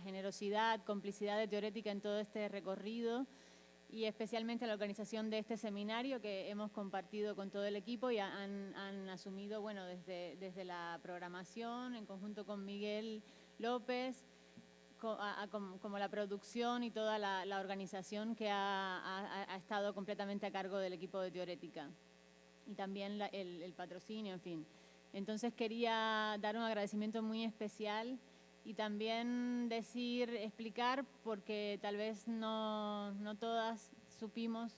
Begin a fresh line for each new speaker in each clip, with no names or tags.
generosidad, complicidad de Teorética en todo este recorrido y especialmente la organización de este seminario que hemos compartido con todo el equipo y han, asumido, bueno, desde, desde la programación en conjunto con Miguel López, como, la producción y toda la, organización que ha, estado completamente a cargo del equipo de Teorética y también el, patrocinio, en fin. Entonces quería dar un agradecimiento muy especial y también decir, explicar, porque tal vez no, no todas supimos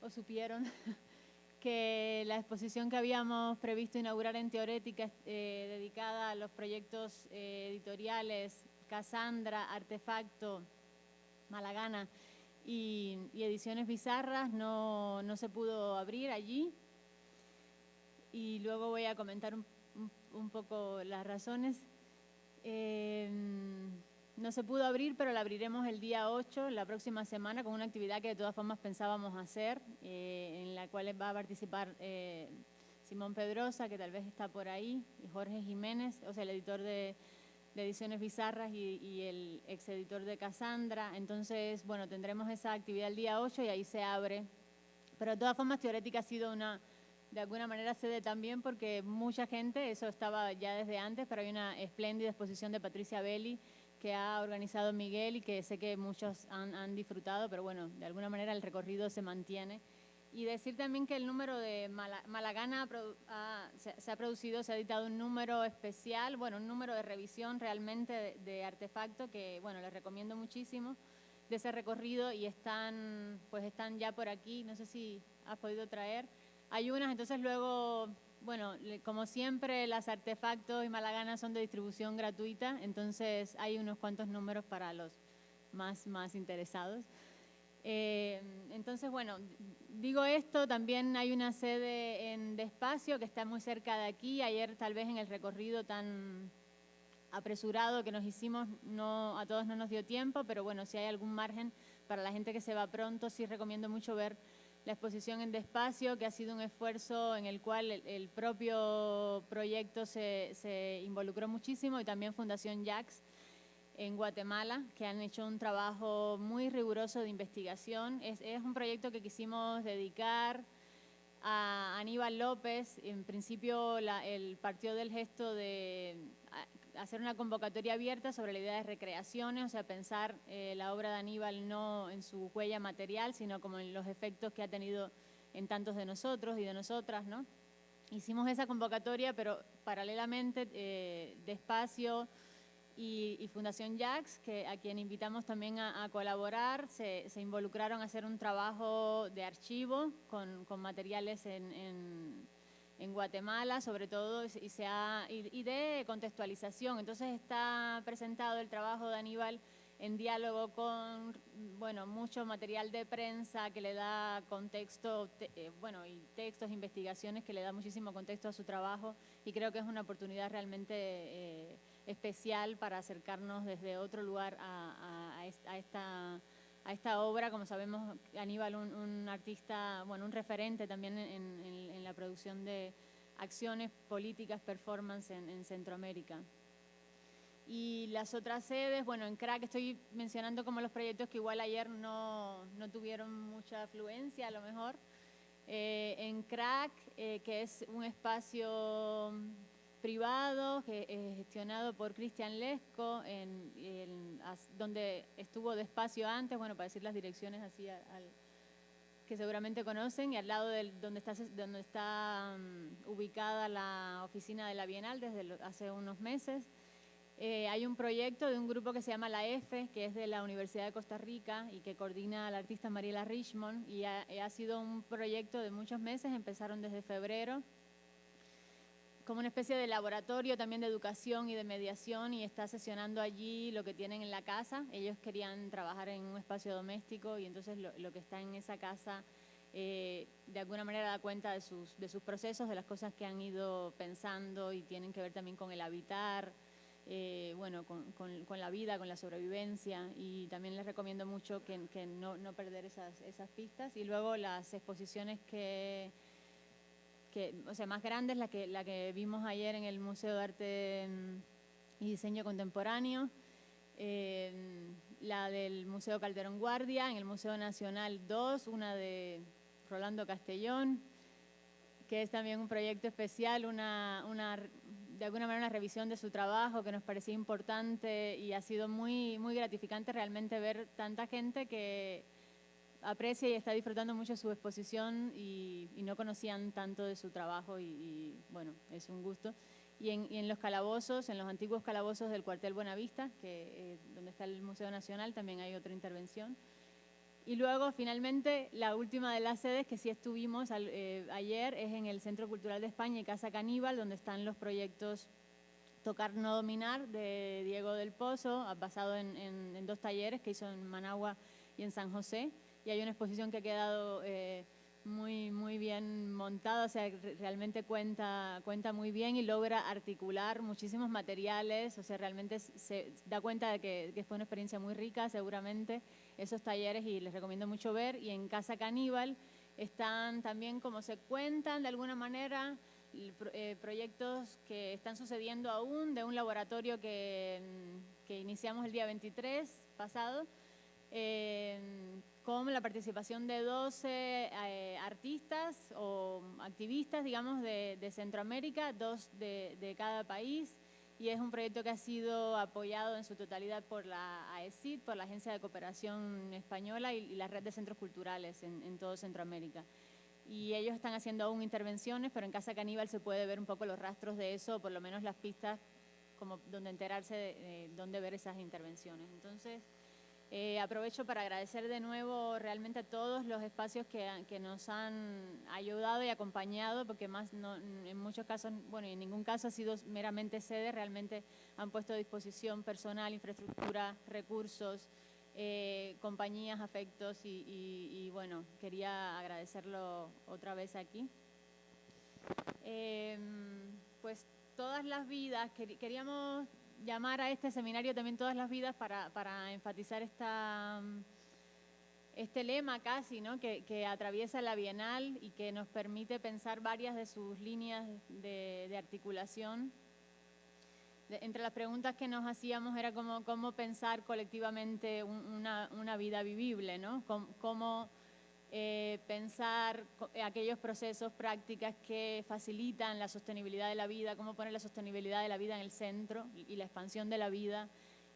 o supieron que la exposición que habíamos previsto inaugurar en Teorética, eh, dedicada a los proyectos eh, editoriales Casandra, Artefacto, Malagana y, Ediciones Bizarras, no, no, se pudo abrir allí. Y luego voy a comentar un, poco las razones. Em, no se pudo abrir, pero la abriremos el día 8, la próxima semana, con una actividad que de todas formas pensábamos hacer, eh, en la cual va a participar eh, Simón Pedrosa, que tal vez está por ahí, y Jorge Jiménez, o sea, el editor de, Ediciones Bizarras y, el ex editor de Casandra. Entonces, bueno, tendremos esa actividad el día 8 y ahí se abre. Pero de todas formas, Teorética ha sido una, de alguna manera sede también porque mucha gente, eso estaba ya desde antes, pero hay una espléndida exposición de Patricia Belli que ha organizado Miguel y que sé que muchos han, disfrutado, pero bueno, de alguna manera el recorrido se mantiene. Y decir también que el número de Malagana se, ha producido, se ha editado un número especial, bueno, un número de revisión realmente de, artefacto que, bueno, les recomiendo muchísimo de ese recorrido y están, pues están ya por aquí, no sé si has podido traer. Hay unas, entonces luego bueno, como siempre, las artefactos y malaganas son de distribución gratuita, entonces hay unos cuantos números para los más, más interesados. Eh, entonces, bueno, digo esto, también hay una sede en Despacio que está muy cerca de aquí. Ayer tal vez en el recorrido tan apresurado que nos hicimos, no, a todos no nos dio tiempo, pero bueno, si hay algún margen para la gente que se va pronto, sí recomiendo mucho ver la exposición en Despacio, que ha sido un esfuerzo en el cual el, propio proyecto se, involucró muchísimo y también Fundación Jax en Guatemala, que han hecho un trabajo muy riguroso de investigación. Es, un proyecto que quisimos dedicar a Aníbal López. En principio, el partió del gesto de hacer una convocatoria abierta sobre la idea de recreaciones, o sea, pensar eh, la obra de Aníbal no en su huella material, sino como en los efectos que ha tenido en tantos de nosotros y de nosotras, ¿no? Hicimos esa convocatoria, pero paralelamente eh, Despacio y, Fundación Jax, que, a quien invitamos también a, colaborar, se, involucraron a hacer un trabajo de archivo con, materiales en en Guatemala, sobre todo, y, de contextualización. Entonces está presentado el trabajo de Aníbal en diálogo con, bueno, mucho material de prensa que le da contexto, eh, bueno, y textos, investigaciones que le da muchísimo contexto a su trabajo y creo que es una oportunidad realmente eh, especial para acercarnos desde otro lugar a, esta a esta obra, como sabemos, Aníbal, un, un artista, bueno, un referente también en, la producción de acciones políticas, performance en, Centroamérica. Y las otras sedes, bueno, en CRAC estoy mencionando como los proyectos que igual ayer no, no tuvieron mucha afluencia, a lo mejor. Eh, en CRAC, eh, que es un espacio privado gestionado por Cristian Lesco, en, donde estuvo despacio antes, bueno, para decir las direcciones así al, que seguramente conocen, y al lado de donde está, donde está mm, ubicada la oficina de la Bienal desde hace unos meses. Eh, hay un proyecto de un grupo que se llama La F, que es de la Universidad de Costa Rica y que coordina la artista Mariela Richmond, y ha sido un proyecto de muchos meses, empezaron desde febrero, como una especie de laboratorio también de educación y de mediación y está sesionando allí lo que tienen en la casa. Ellos querían trabajar en un espacio doméstico y entonces lo, que está en esa casa eh, de alguna manera da cuenta de sus, de procesos, de las cosas que han ido pensando y tienen que ver también con el habitar, eh, bueno, con, la vida, con la sobrevivencia y también les recomiendo mucho que, no, perder esas pistas y luego las exposiciones que o sea, más grande es la que, la que vimos ayer en el Museo de Arte y Diseño Contemporáneo. eh, la del Museo Calderón Guardia, en el Museo Nacional 2, una de Rolando Castellón, que es también un proyecto especial, una, de alguna manera una revisión de su trabajo que nos parecía importante y ha sido muy, muy gratificante realmente ver tanta gente que aprecia y está disfrutando mucho su exposición y, no conocían tanto de su trabajo y, bueno, es un gusto. Y en, los calabozos, en los antiguos calabozos del cuartel Buenavista, que, eh, donde está el Museo Nacional, también hay otra intervención. Y luego, finalmente, la última de las sedes que sí estuvimos eh, ayer es en el Centro Cultural de España y Casa Caníbal, donde están los proyectos Tocar No Dominar de Diego del Pozo, basado en, en dos talleres que hizo en Managua y en San José y hay una exposición que ha quedado eh, muy, muy bien montada, o sea, realmente cuenta, cuenta muy bien y logra articular muchísimos materiales, o sea, realmente se da cuenta de que, fue una experiencia muy rica, seguramente, esos talleres y les recomiendo mucho ver. Y en Casa Caníbal están también como se cuentan de alguna manera eh, proyectos que están sucediendo aún de un laboratorio que, que iniciamos el día 23 pasado, eh, con la participación de 12 eh, artistas o activistas, digamos, de, Centroamérica, dos de, cada país, y es un proyecto que ha sido apoyado en su totalidad por la AECID, por la Agencia de Cooperación Española y, la Red de Centros Culturales en, todo Centroamérica. Y ellos están haciendo aún intervenciones, pero en Casa Caníbal se puede ver un poco los rastros de eso, o por lo menos las pistas como donde enterarse de dónde ver esas intervenciones. Entonces, eh, aprovecho para agradecer de nuevo realmente a todos los espacios que, nos han ayudado y acompañado, porque más en muchos casos, bueno, en ningún caso ha sido meramente sede, realmente han puesto a disposición personal, infraestructura, recursos, eh, compañías, afectos y, bueno, quería agradecerlo otra vez aquí. Em, pues todas las vidas, queríamos llamar a este seminario también todas las vidas para, enfatizar esta, este lema casi, ¿no? que, atraviesa la Bienal y que nos permite pensar varias de sus líneas de, articulación. entre las preguntas que nos hacíamos era cómo, cómo pensar colectivamente una, vida vivible, ¿no? cómo eh, pensar eh, aquellos procesos, prácticas que facilitan la sostenibilidad de la vida, cómo poner la sostenibilidad de la vida en el centro y, la expansión de la vida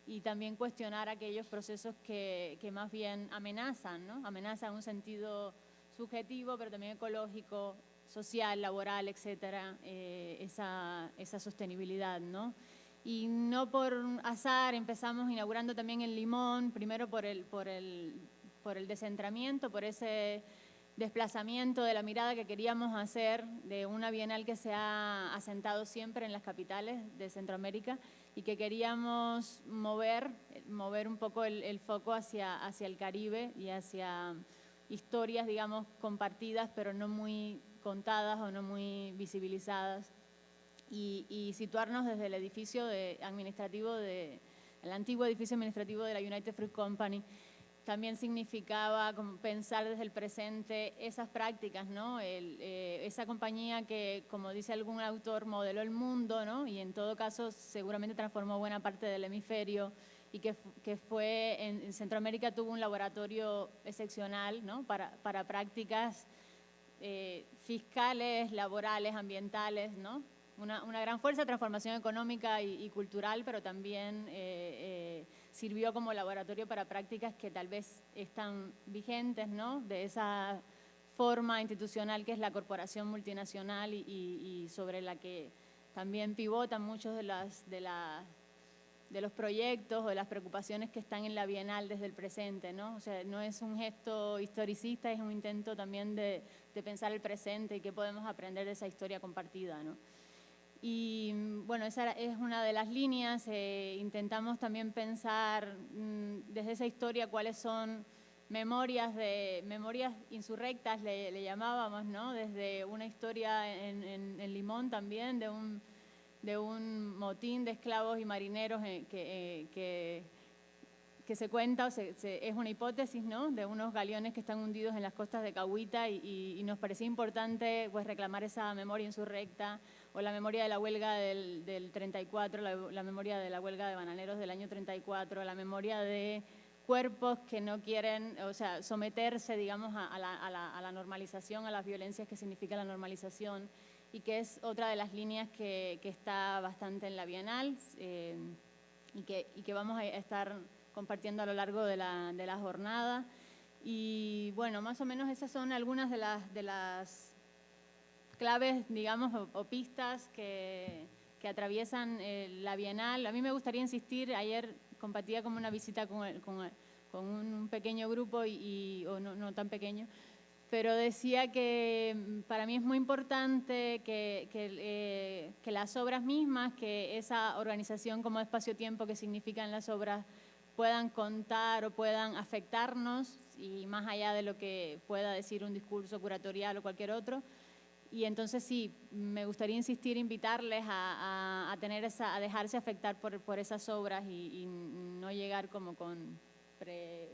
y también cuestionar aquellos procesos que, más bien amenazan, ¿no? amenazan en un sentido subjetivo, pero también ecológico, social, laboral, etcétera, eh, esa, sostenibilidad. Y no por azar empezamos inaugurando también el Limón, primero por el por el descentramiento, por ese desplazamiento de la mirada que queríamos hacer de una bienal que se ha asentado siempre en las capitales de Centroamérica y que queríamos mover, mover un poco el, foco hacia, hacia el Caribe y hacia historias, digamos, compartidas, pero no muy contadas o no muy visibilizadas, y, situarnos desde el edificio administrativo, de, el antiguo edificio administrativo de la United Fruit Company, también significaba pensar desde el presente esas prácticas, ¿no? Eh, esa compañía que, como dice algún autor, modeló el mundo, ¿no? Y en todo caso seguramente transformó buena parte del hemisferio y que, que fue, en, Centroamérica tuvo un laboratorio excepcional, ¿no? Para, para prácticas eh, fiscales, laborales, ambientales, ¿no? Una, una, gran fuerza de transformación económica y, cultural, pero también... Eh, sirvió como laboratorio para prácticas que tal vez están vigentes, ¿no? De esa forma institucional que es la corporación multinacional y, sobre la que también pivotan muchos de, las, de, los proyectos o de las preocupaciones que están en la Bienal desde el presente, ¿no? O sea, no es un gesto historicista, es un intento también de, de pensar el presente y qué podemos aprender de esa historia compartida, ¿no? Y bueno, esa es una de las líneas. Eh, intentamos también pensar mm, desde esa historia cuáles son memorias de memorias insurrectas, le, llamábamos, ¿no? Desde una historia en, en, Limón también, de un, motín de esclavos y marineros eh, que, eh, que, se cuenta, es una hipótesis, ¿no? De unos galeones que están hundidos en las costas de Cahuita y, y, y nos parecía importante pues, reclamar esa memoria insurrecta o la memoria de la huelga del, 34, la, memoria de la huelga de bananeros del año 34, la memoria de cuerpos que no quieren, o sea, someterse, digamos, a, la, normalización, a las violencias que significa la normalización, y que es otra de las líneas que, está bastante en la Bienal eh, y, que, que, vamos a estar compartiendo a lo largo de la, de la jornada. Y bueno, más o menos esas son algunas de las, de las claves, digamos, o, pistas que, que atraviesan eh, la Bienal. A mí me gustaría insistir, ayer compartía como una visita con, con, con un pequeño grupo, y, o no, no, tan pequeño, pero decía que mm, para mí es muy importante que, que, eh, que las obras mismas, que esa organización como espacio-tiempo que significan las obras, puedan contar o puedan afectarnos y más allá de lo que pueda decir un discurso curatorial o cualquier otro. Y entonces sí, me gustaría insistir, invitarles a, a, tener esa, a dejarse afectar por, por esas obras y, no llegar como con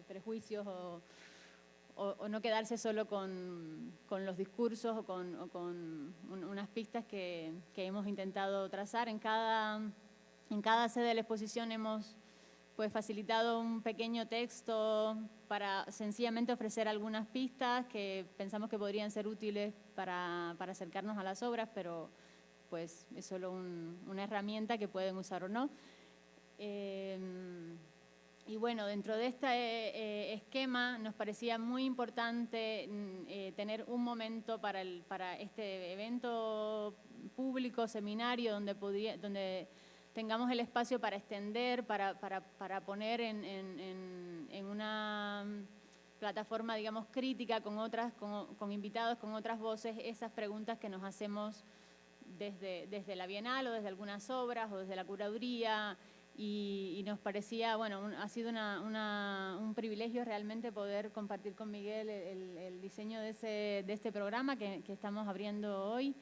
prejuicios o, o, no quedarse solo con, con los discursos o con, con unas pistas que, que, hemos intentado trazar. En cada, en cada sede de la exposición hemos pues facilitado un pequeño texto para sencillamente ofrecer algunas pistas que pensamos que podrían ser útiles para, para acercarnos a las obras, pero pues es solo una herramienta que pueden usar o no. Em, y bueno, dentro de este eh, esquema nos parecía muy importante mm, eh, tener un momento para, el, para este evento público, seminario, donde, podía, donde tengamos el espacio para extender, para, poner en, una plataforma, digamos, crítica con, otras, con, invitados, con otras voces, esas preguntas que nos hacemos desde, la Bienal o desde algunas obras o desde la curaduría. Y, nos parecía, bueno, ha sido un privilegio realmente poder compartir con Miguel el, diseño de, ese, de este programa que estamos abriendo hoy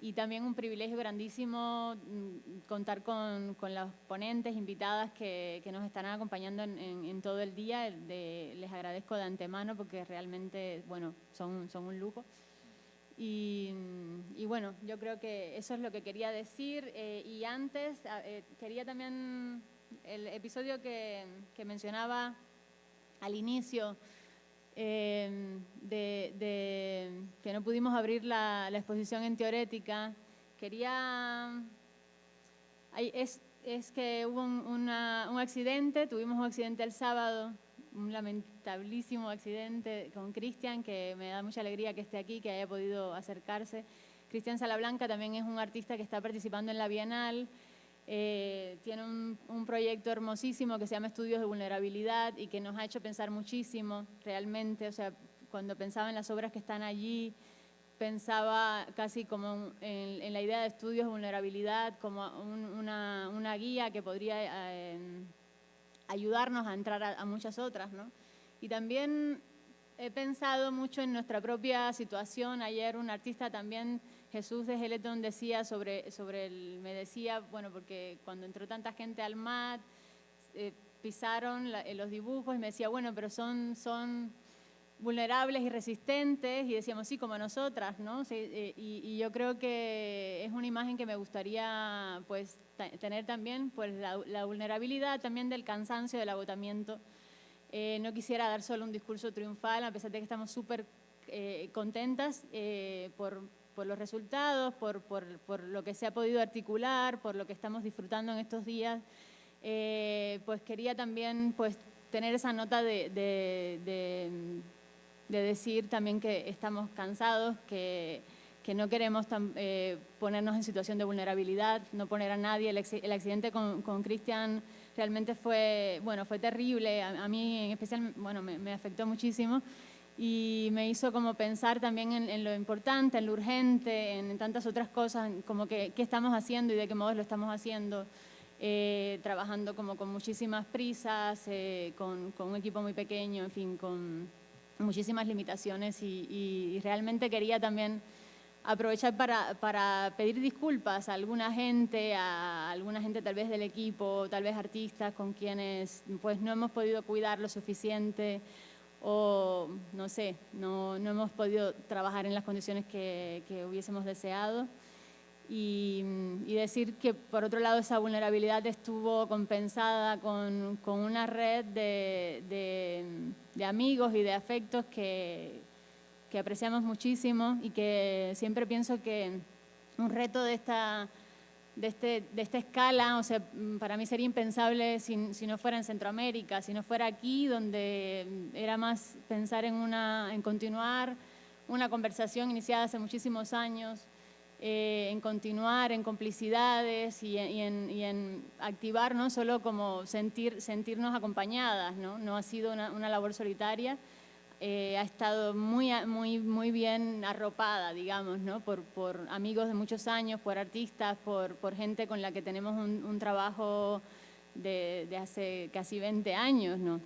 y también un privilegio grandísimo mm, contar con, con las ponentes invitadas que, que, nos estarán acompañando en, en, todo el día. les agradezco de antemano porque realmente, bueno, son, son un lujo. Y, y, bueno, yo creo que eso es lo que quería decir. Eh, y antes, eh, quería también el episodio que, que mencionaba al inicio, Em, de, que no pudimos abrir la, exposición en teorética, quería... es, es, que hubo un, accidente, tuvimos un accidente el sábado, un lamentablísimo accidente con Cristian, que me da mucha alegría que esté aquí, que haya podido acercarse. Cristian Salablanca también es un artista que está participando en la Bienal, eh, tiene un, proyecto hermosísimo que se llama Estudios de Vulnerabilidad y que nos ha hecho pensar muchísimo realmente, o sea, cuando pensaba en las obras que están allí, pensaba casi como en, la idea de estudios de vulnerabilidad, como una, una, guía que podría eh, ayudarnos a entrar a, a, muchas otras, ¿no? Y también he pensado mucho en nuestra propia situación. Ayer un artista también Jesús de Geleton decía sobre, sobre el, me decía, bueno, porque cuando entró tanta gente al MAT, eh, pisaron eh, los dibujos y me decía, bueno, pero son, son vulnerables y resistentes, y decíamos, sí, como nosotras, ¿no? Eh, y, yo creo que es una imagen que me gustaría, pues, tener también, pues, la, vulnerabilidad también del cansancio, del agotamiento. no quisiera dar solo un discurso triunfal, a pesar de que estamos súper contentas por, por los resultados, por, por, por, lo que se ha podido articular, por lo que estamos disfrutando en estos días, eh, pues quería también pues, tener esa nota de, de, de, decir también que estamos cansados, que, que no queremos eh, ponernos en situación de vulnerabilidad, no poner a nadie. El, el accidente con Cristian realmente fue, bueno, fue terrible, a, a, mí en especial bueno, me, me afectó muchísimo y me hizo como pensar también en, lo importante, en lo urgente, en, tantas otras cosas, como que qué estamos haciendo y de qué modo lo estamos haciendo, eh, trabajando como con muchísimas prisas, eh, con, con, un equipo muy pequeño, en fin, con muchísimas limitaciones y, y realmente quería también aprovechar para, para, pedir disculpas a alguna gente, a alguna gente tal vez del equipo, tal vez artistas con quienes pues no hemos podido cuidar lo suficiente, o no sé, no, no hemos podido trabajar en las condiciones que, que hubiésemos deseado. y, decir que por otro lado esa vulnerabilidad estuvo compensada con, una red de, amigos y de afectos que, que apreciamos muchísimo y que siempre pienso que un reto de esta de, este, de esta escala, o sea, mm, para mí sería impensable si, si, no fuera en Centroamérica, si no fuera aquí, donde mm, era más pensar en, una, en continuar una conversación iniciada hace muchísimos años, eh, en continuar en complicidades y en, y en, activar, no solo como sentir, sentirnos acompañadas, ¿no? no ha sido una, una labor solitaria, eh, ha estado muy, muy, muy bien arropada, digamos, ¿no? por, por amigos de muchos años, por artistas, por, por gente con la que tenemos un, un trabajo de, de, hace casi 20 años. ¿no?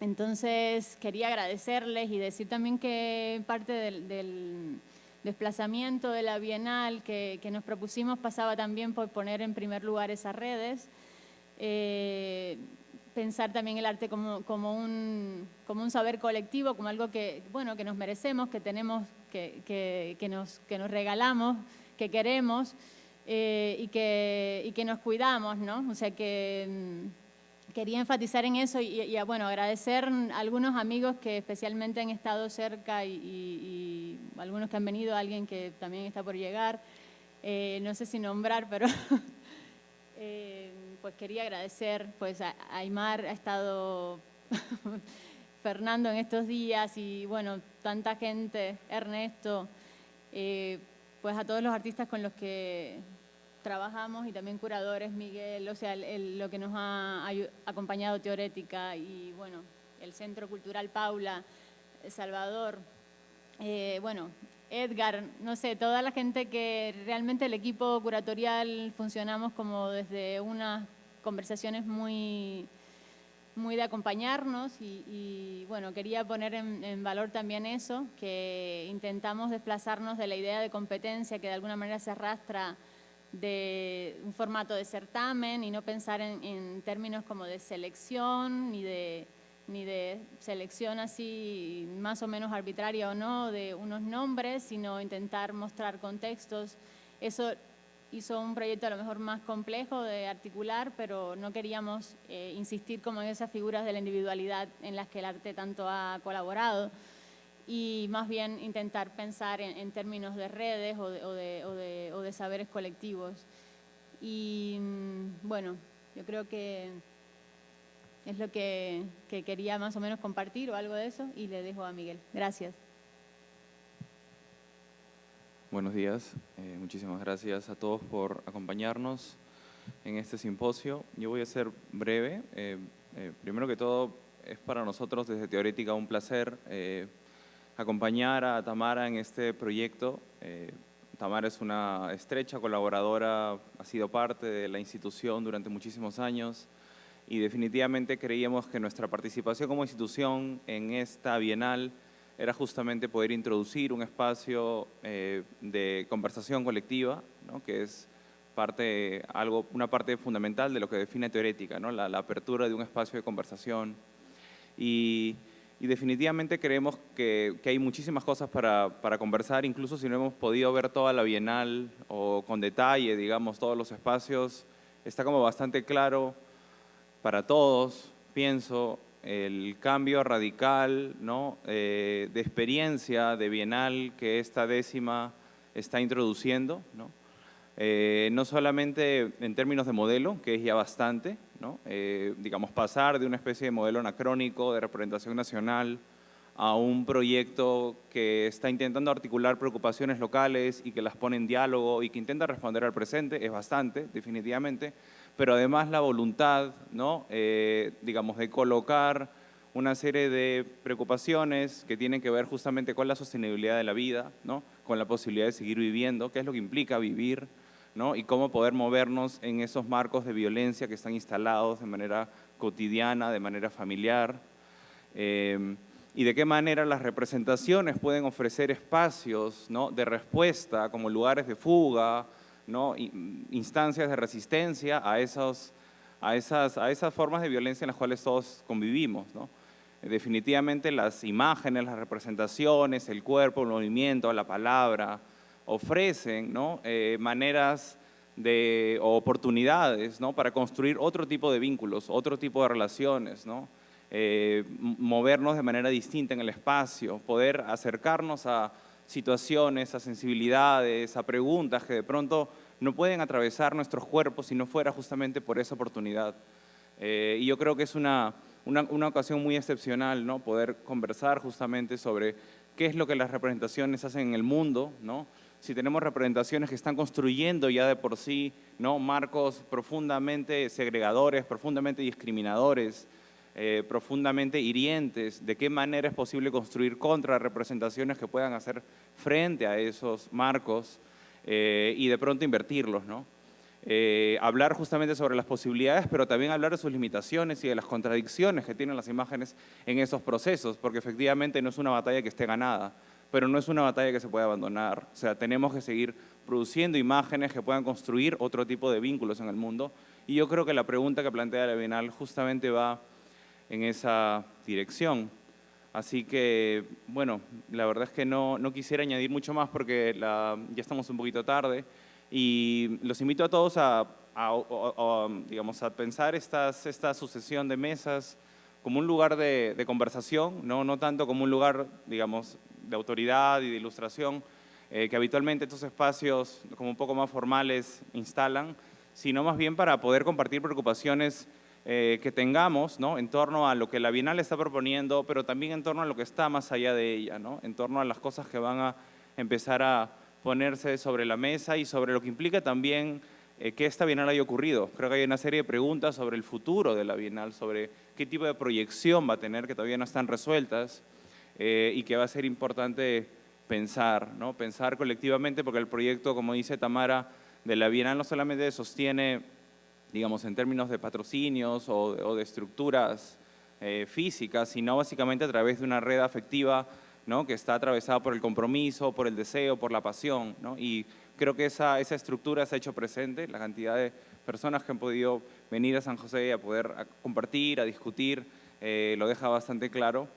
Entonces, quería agradecerles y decir también que parte del, del desplazamiento de la Bienal que, que, nos propusimos pasaba también por poner en primer lugar esas redes. Eh, pensar también el arte como, como, un, como un saber colectivo, como algo que, bueno, que nos merecemos, que tenemos, que, que, que nos, que nos regalamos, que queremos eh, y, que, y que nos cuidamos, ¿no? O sea que mm, quería enfatizar en eso y, bueno, agradecer a algunos amigos que especialmente han estado cerca y, y algunos que han venido, alguien que también está por llegar, eh, no sé si nombrar, pero... eh, pues quería agradecer, pues a, Aymar ha estado Fernando en estos días y bueno, tanta gente, Ernesto, eh, pues a todos los artistas con los que trabajamos y también curadores, Miguel, o sea, lo que nos ha acompañado Teorética y bueno, el Centro Cultural Paula, Salvador, eh, bueno, Edgar, no sé, toda la gente que realmente el equipo curatorial funcionamos como desde unas conversaciones muy, muy de acompañarnos y, bueno, quería poner en, valor también eso, que intentamos desplazarnos de la idea de competencia que de alguna manera se arrastra de un formato de certamen y no pensar en, términos como de selección ni de, ni de selección así más o menos arbitraria o no de unos nombres, sino intentar mostrar contextos. Eso hizo un proyecto a lo mejor más complejo de articular, pero no queríamos eh, insistir como en esas figuras de la individualidad en las que el arte tanto ha colaborado y más bien intentar pensar en, términos de redes o de, o de, saberes colectivos. Y mm, bueno, yo creo que es lo que, que quería más o menos compartir o algo de eso y le dejo a Miguel. Gracias.
Buenos días, eh, muchísimas gracias a todos por acompañarnos en este simposio. Yo voy a ser breve. Eh, eh, primero que todo, es para nosotros desde Teorética un placer acompañar a Tamara en este proyecto. Tamara es una estrecha colaboradora, ha sido parte de la institución durante muchísimos años y definitivamente creíamos que nuestra participación como institución en esta bienal era justamente poder introducir un espacio eh, de conversación colectiva, ¿no? que es parte, algo, una parte fundamental de lo que define teorética, ¿no? la, apertura de un espacio de conversación. Y, y definitivamente creemos que, que, hay muchísimas cosas para, para, conversar, incluso si no hemos podido ver toda la Bienal o con detalle, digamos, todos los espacios, está como bastante claro para todos, pienso, el cambio radical. Eh, de experiencia de Bienal que esta décima está introduciendo, ¿no? Eh, no solamente en términos de modelo, que es ya bastante, ¿no? Eh, digamos, pasar de una especie de modelo anacrónico de representación nacional a un proyecto que está intentando articular preocupaciones locales y que las pone en diálogo y que intenta responder al presente, es bastante, definitivamente, pero además la voluntad, ¿no? Eh, digamos, de colocar una serie de preocupaciones que tienen que ver justamente con la sostenibilidad de la vida, ¿no? con la posibilidad de seguir viviendo, qué es lo que implica vivir, ¿no? y cómo poder movernos en esos marcos de violencia que están instalados de manera cotidiana, de manera familiar, eh, y de qué manera las representaciones pueden ofrecer espacios ¿no? de respuesta como lugares de fuga, ¿no? instancias de resistencia a, esos, a, esas, a esas formas de violencia en las cuales todos convivimos. Definitivamente las imágenes, las representaciones, el cuerpo, el movimiento, la palabra, ofrecen. Eh, maneras de, oportunidades ¿no? para construir otro tipo de vínculos, otro tipo de relaciones, ¿no? Eh, movernos de manera distinta en el espacio, poder acercarnos a situaciones, a sensibilidades, a preguntas que de pronto no pueden atravesar nuestros cuerpos si no fuera justamente por esa oportunidad. Eh, y yo creo que es una, una, una, ocasión muy excepcional, ¿no? Poder conversar justamente sobre qué es lo que las representaciones hacen en el mundo, ¿no? Si tenemos representaciones que están construyendo ya de por sí, ¿no? Marcos profundamente segregadores, profundamente discriminadores, eh, profundamente hirientes, de qué manera es posible construir contrarrepresentaciones que puedan hacer frente a esos marcos eh, y de pronto invertirlos, ¿no? Eh, hablar justamente sobre las posibilidades, pero también hablar de sus limitaciones y de las contradicciones que tienen las imágenes en esos procesos, porque efectivamente no es una batalla que esté ganada, pero no es una batalla que se pueda abandonar. O sea, tenemos que seguir produciendo imágenes que puedan construir otro tipo de vínculos en el mundo. Y yo creo que la pregunta que plantea la Bienal justamente va en esa dirección. Así que, bueno, la verdad es que no, no quisiera añadir mucho más porque ya estamos un poquito tarde. Y los invito a todos a, digamos, a pensar estas, esta sucesión de mesas como un lugar de, conversación, ¿no? no tanto como un lugar, digamos, de autoridad y de ilustración, eh, que habitualmente estos espacios como un poco más formales instalan, sino más bien para poder compartir preocupaciones eh, que tengamos ¿no? en torno a lo que la Bienal está proponiendo, pero también en torno a lo que está más allá de ella, ¿no? en torno a las cosas que van a empezar a ponerse sobre la mesa y sobre lo que implica también eh, que esta Bienal haya ocurrido. Creo que hay una serie de preguntas sobre el futuro de la Bienal, sobre qué tipo de proyección va a tener, que todavía no están resueltas eh, y que va a ser importante pensar, ¿no? pensar colectivamente, porque el proyecto, como dice Tamara, de la Bienal no solamente sostiene, digamos, en términos de patrocinios o, de estructuras eh, físicas, sino básicamente a través de una red afectiva que está atravesada por el compromiso, por el deseo, por la pasión. Y creo que esa, esa estructura se ha hecho presente, la cantidad de personas que han podido venir a San José a poder compartir, a discutir, eh, lo deja bastante claro.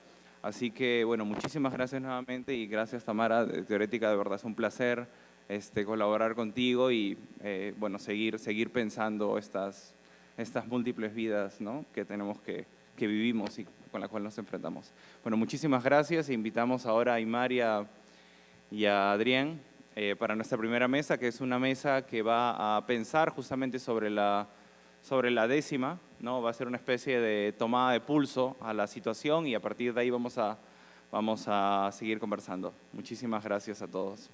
Así que, bueno, muchísimas gracias nuevamente y gracias Tamara, Teorética, de verdad es un placer este, colaborar contigo y, eh, bueno, seguir, seguir pensando estas, estas múltiples vidas ¿no? que tenemos que, que vivimos y con la cual nos enfrentamos. Bueno, muchísimas gracias. Invitamos ahora a Imar y a, Adrián eh, para nuestra primera mesa, que es una mesa que va a pensar justamente sobre la, sobre la décima, ¿no? va a ser una especie de tomada de pulso a la situación y a partir de ahí vamos a, vamos a seguir conversando. Muchísimas gracias a todos.